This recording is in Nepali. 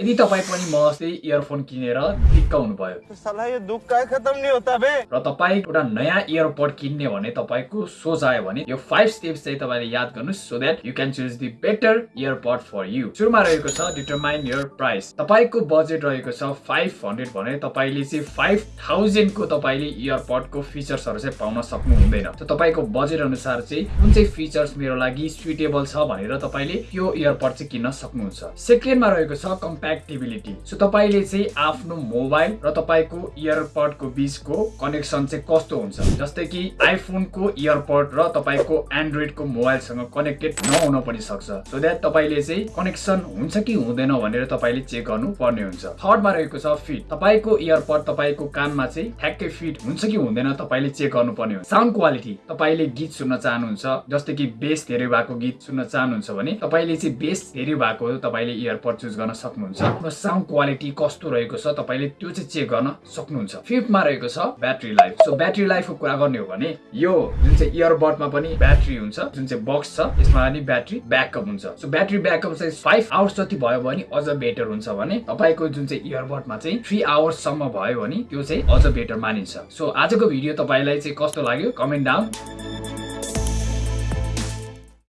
यदि तपाईँ पनि म जस्तै इयरफोन किनेर दिक्क हुनुभयो साला ये दुख का खत्म नहीं होता बे। र तपाईँ एउटा नयाँ इयरपड किन्ने भने तपाईँको सोच आयो भने यो फाइभ स्टेप्स चाहिँ तपाईँले याद गर्नुहोस् so that you can choose the better earpod for you सुरुमा रहेको छ डिटरमाइन यर प्राइस तपाईँको बजेट रहेको छ फाइभ हन्ड्रेड भने तपाईँले चाहिँ फाइभ थाउजन्डको तपाईँले इयरपडको फिचर्सहरू चाहिँ पाउन सक्नु हुँदैन तपाईँको बजेट अनुसार चाहिँ कुन चाहिँ फिचर्स मेरो लागि सुइटेबल छ भनेर तपाईँले यो इयरपड चाहिँ किन्न सक्नुहुन्छ। सेकेन्डमा रहेको छ कम्प्याक्टिबिलिटी सो तपाईँले चाहिँ आफ्नो मोबाइल र तपाईँको इयरपडको बिचको कनेक्सन चाहिँ कस्तो हुन्छ? जस्तै कि आइफोनको इयरपड र तपाईँको एन्ड्रोइडको मोबाइलसँग कनेक्टेड नहुन पनि सक्छ सो द्याट तपाईँले चाहिँ कनेक्सन हुन्छ कि हुँदैन भनेर तपाईँले चेक गर्नु पर्ने हुन्छ थर्डमा रहेको छ फिट तपाईँको इयरपड तपाईँको कानमा चाहिँ ठ्याक्कै फिट हुन्छ कि हुँदैन तपाईँले चेक गर्नुपर्ने हुन्छ। साउन्ड क्वालिटी तपाईँले गीत सुन्न चाहनुहुन्छ जस्तै कि बेस धेरै भएको गीत सुन्न चाहनुहुन्छ भने तपाईँले चाहिँ बेस धेरै भएको तपाईँले इयरपड चुज गर्न सक्नुहुन्छ? र साउन्ड क्वालिटी कस्तो रहेको छ तपाईँले त्यो चाहिँ चेक गर्न सक्नुहुन्छ। फिफ्थमा रहेको छ ब्याट्री लाइफ सो ब्याट्री लाइफको कुरा गर्ने हो भने यो जुन चाहिँ इयरबडमा पनि ब्याट्री हुन्छ जुन चाहिँ बक्स छ यसमा पनि ब्याट्री ब्याकअप हुन्छ। सो ब्याट्री ब्याकअप चाहिँ फाइभ आवर्स जति भयो भने अझ बेटर हुन्छ भने तपाईँको जुन चाहिँ इयरबडमा चाहिँ थ्री आवर्ससम्म भयो भने त्यो चाहिँ अझ बेटर मानिन्छ। सो आजको भिडियो तपाईँलाई चाहिँ कस्तो लाग्यो? Comment down